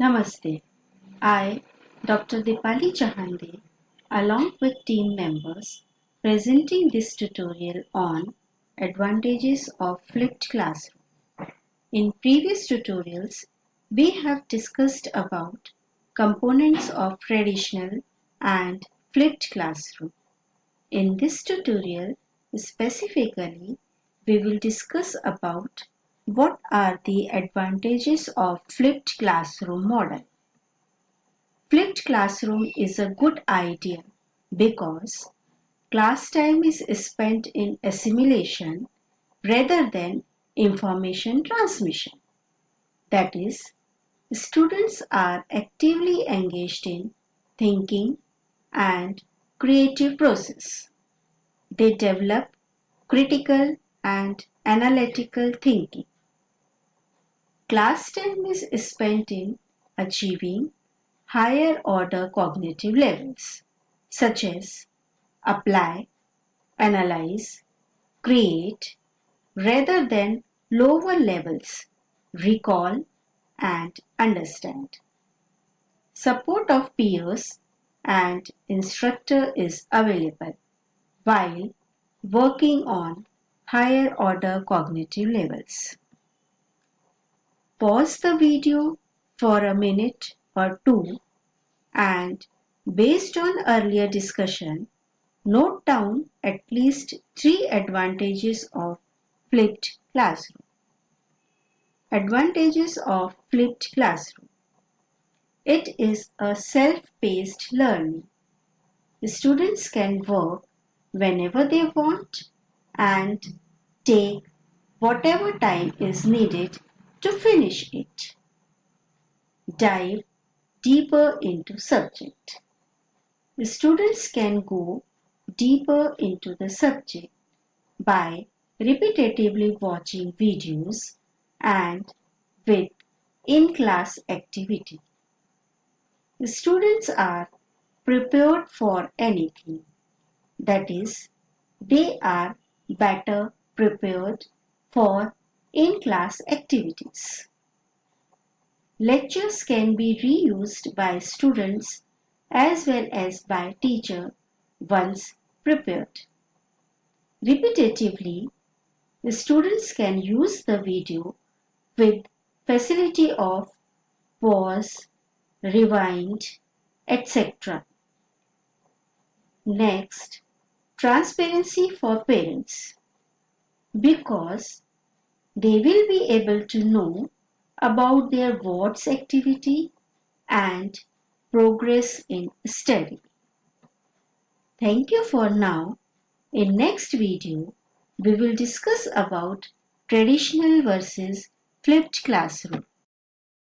Namaste. I, Dr. Dipali Chahande, along with team members, presenting this tutorial on advantages of flipped classroom. In previous tutorials, we have discussed about components of traditional and flipped classroom. In this tutorial, specifically, we will discuss about what are the advantages of flipped classroom model? Flipped classroom is a good idea because class time is spent in assimilation rather than information transmission. That is, students are actively engaged in thinking and creative process. They develop critical and analytical thinking. Class time is spent in achieving higher order cognitive levels such as apply, analyze, create rather than lower levels recall and understand. Support of peers and instructor is available while working on higher order cognitive levels. Pause the video for a minute or two and based on earlier discussion, note down at least three advantages of flipped classroom. Advantages of flipped classroom. It is a self-paced learning. The students can work whenever they want and take whatever time is needed to finish it. Dive deeper into subject. The students can go deeper into the subject by repetitively watching videos and with in-class activity. The students are prepared for anything. That is, they are better prepared for in-class activities. Lectures can be reused by students as well as by teacher once prepared. Repetitively, the students can use the video with facility of pause, rewind, etc. Next, transparency for parents because they will be able to know about their ward's activity and progress in study. Thank you for now. In next video, we will discuss about traditional versus flipped classroom.